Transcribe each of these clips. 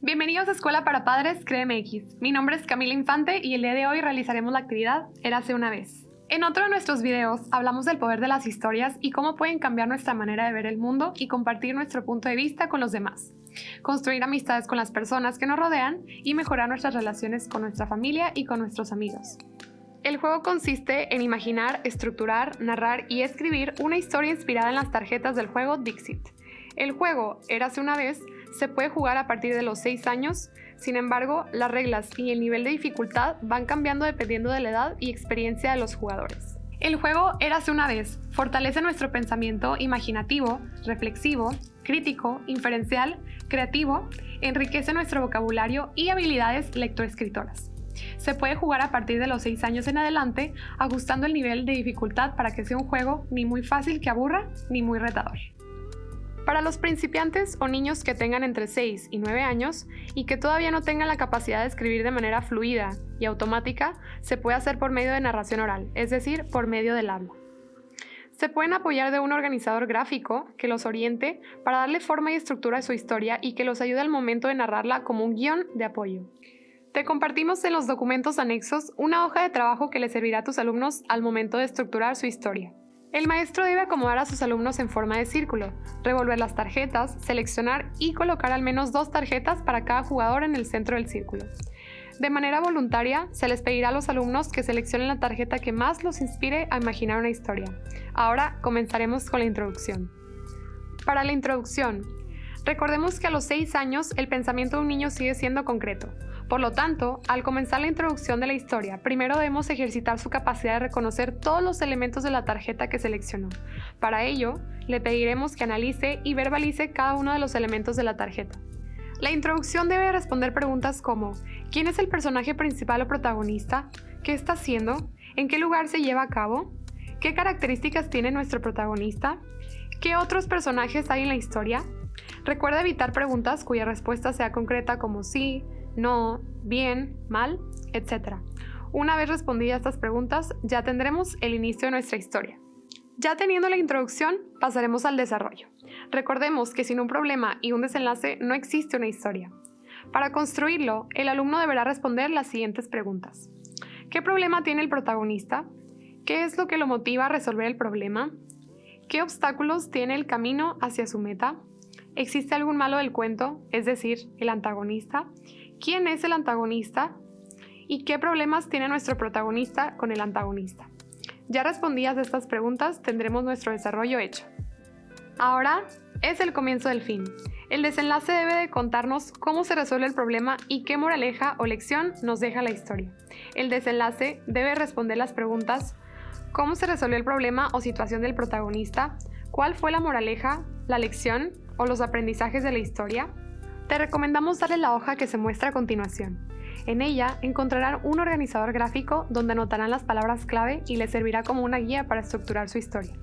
Bienvenidos a Escuela para Padres CREMX. Mi nombre es Camila Infante y el día de hoy realizaremos la actividad Érase una vez. En otro de nuestros videos hablamos del poder de las historias y cómo pueden cambiar nuestra manera de ver el mundo y compartir nuestro punto de vista con los demás, construir amistades con las personas que nos rodean y mejorar nuestras relaciones con nuestra familia y con nuestros amigos. El juego consiste en imaginar, estructurar, narrar y escribir una historia inspirada en las tarjetas del juego Dixit. El juego Érase una vez se puede jugar a partir de los 6 años, sin embargo, las reglas y el nivel de dificultad van cambiando dependiendo de la edad y experiencia de los jugadores. El juego Érase una vez fortalece nuestro pensamiento imaginativo, reflexivo, crítico, inferencial, creativo, enriquece nuestro vocabulario y habilidades lectoescritoras. Se puede jugar a partir de los 6 años en adelante, ajustando el nivel de dificultad para que sea un juego ni muy fácil que aburra, ni muy retador. Para los principiantes o niños que tengan entre 6 y 9 años y que todavía no tengan la capacidad de escribir de manera fluida y automática, se puede hacer por medio de narración oral, es decir, por medio del habla. Se pueden apoyar de un organizador gráfico que los oriente para darle forma y estructura a su historia y que los ayude al momento de narrarla como un guion de apoyo. Te compartimos en los documentos anexos una hoja de trabajo que le servirá a tus alumnos al momento de estructurar su historia. El maestro debe acomodar a sus alumnos en forma de círculo, revolver las tarjetas, seleccionar y colocar al menos dos tarjetas para cada jugador en el centro del círculo. De manera voluntaria, se les pedirá a los alumnos que seleccionen la tarjeta que más los inspire a imaginar una historia. Ahora comenzaremos con la introducción. Para la introducción, recordemos que a los 6 años el pensamiento de un niño sigue siendo concreto, por lo tanto, al comenzar la introducción de la historia, primero debemos ejercitar su capacidad de reconocer todos los elementos de la tarjeta que seleccionó. Para ello, le pediremos que analice y verbalice cada uno de los elementos de la tarjeta. La introducción debe responder preguntas como ¿Quién es el personaje principal o protagonista? ¿Qué está haciendo? ¿En qué lugar se lleva a cabo? ¿Qué características tiene nuestro protagonista? ¿Qué otros personajes hay en la historia? Recuerda evitar preguntas cuya respuesta sea concreta como sí, no, bien, mal, etc. Una vez respondidas estas preguntas, ya tendremos el inicio de nuestra historia. Ya teniendo la introducción, pasaremos al desarrollo. Recordemos que sin un problema y un desenlace no existe una historia. Para construirlo, el alumno deberá responder las siguientes preguntas. ¿Qué problema tiene el protagonista? ¿Qué es lo que lo motiva a resolver el problema? ¿Qué obstáculos tiene el camino hacia su meta? ¿Existe algún malo del cuento, es decir, el antagonista? quién es el antagonista y qué problemas tiene nuestro protagonista con el antagonista. Ya respondidas estas preguntas, tendremos nuestro desarrollo hecho. Ahora es el comienzo del fin. El desenlace debe de contarnos cómo se resuelve el problema y qué moraleja o lección nos deja la historia. El desenlace debe responder las preguntas ¿Cómo se resolvió el problema o situación del protagonista? ¿Cuál fue la moraleja, la lección o los aprendizajes de la historia? Te recomendamos darle la hoja que se muestra a continuación. En ella encontrarán un organizador gráfico donde anotarán las palabras clave y les servirá como una guía para estructurar su historia,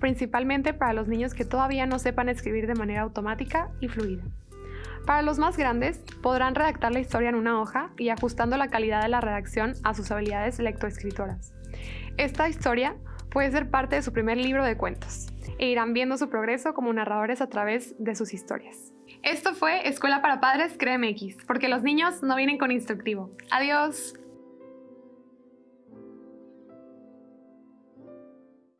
principalmente para los niños que todavía no sepan escribir de manera automática y fluida. Para los más grandes, podrán redactar la historia en una hoja y ajustando la calidad de la redacción a sus habilidades lectoescritoras. Esta historia puede ser parte de su primer libro de cuentos e irán viendo su progreso como narradores a través de sus historias. Esto fue Escuela para Padres CREMX, porque los niños no vienen con instructivo. Adiós.